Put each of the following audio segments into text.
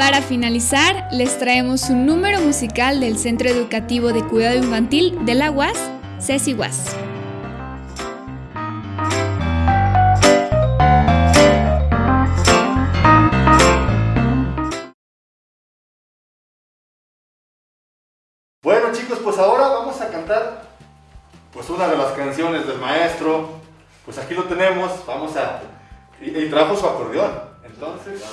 Para finalizar, les traemos un número musical del Centro Educativo de Cuidado Infantil de la UAS, Ceci UAS. Bueno chicos, pues ahora vamos a cantar pues una de las canciones del maestro. Pues aquí lo tenemos, vamos a... Y, y trajo su acordeón. Entonces...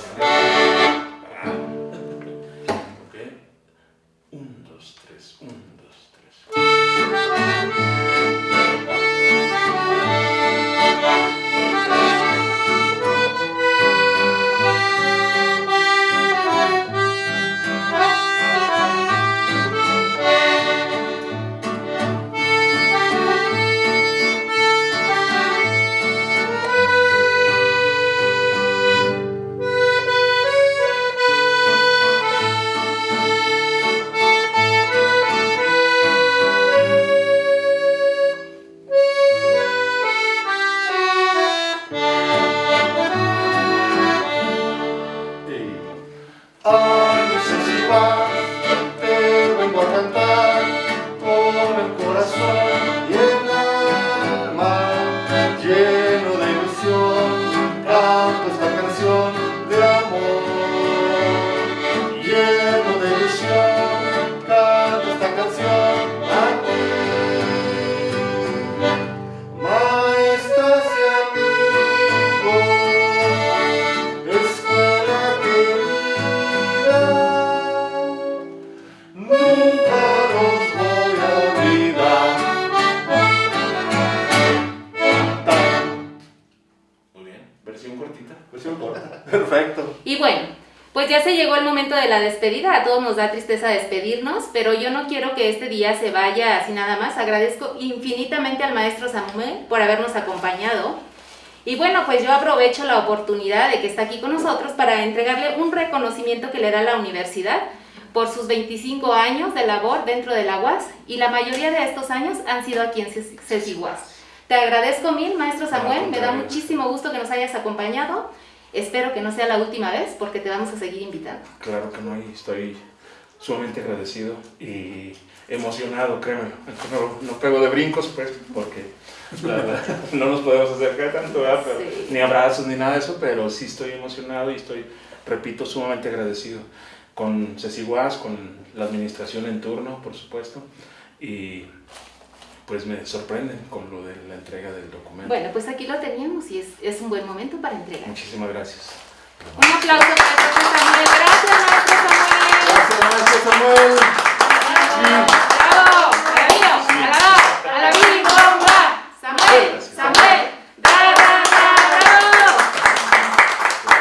Perfecto. Y bueno, pues ya se llegó el momento de la despedida. A todos nos da tristeza despedirnos, pero yo no quiero que este día se vaya así nada más. Agradezco infinitamente al maestro Samuel por habernos acompañado. Y bueno, pues yo aprovecho la oportunidad de que está aquí con nosotros para entregarle un reconocimiento que le da la universidad por sus 25 años de labor dentro de la UAS y la mayoría de estos años han sido aquí en CECIUAS. Te agradezco mil, maestro Samuel, me da muchísimo gusto que nos hayas acompañado. Espero que no sea la última vez porque te vamos a seguir invitando. Claro que no, y estoy sumamente agradecido y emocionado, créemelo. No, no pego de brincos, pues, porque la verdad, no nos podemos acercar tanto, ¿verdad? Pero- Sí. ni abrazos ni nada de eso, pero sí estoy emocionado y estoy, repito, sumamente agradecido con Ceci Guas, con la administración en turno, por supuesto, y pues me sorprenden con lo de la entrega del documento. Bueno, pues aquí lo teníamos y es, es un buen momento para entregar. Muchísimas gracias. Un aplauso para el profesor Samuel. Gracias, maestro Samuel. Gracias, maestro Samuel. ¡Bravo! ¡Bomba! ¡Samuel! ¡Samuel! ¡Bravo!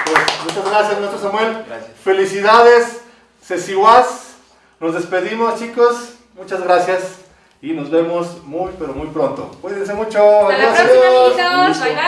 Pues muchas gracias, maestro Samuel. Gracias. Felicidades, Cecihuas. Nos despedimos, chicos. Muchas gracias. Y nos vemos muy, pero muy pronto. Cuídense mucho. Hasta la Adiós. próxima, Un amiguitos. Bye, bye.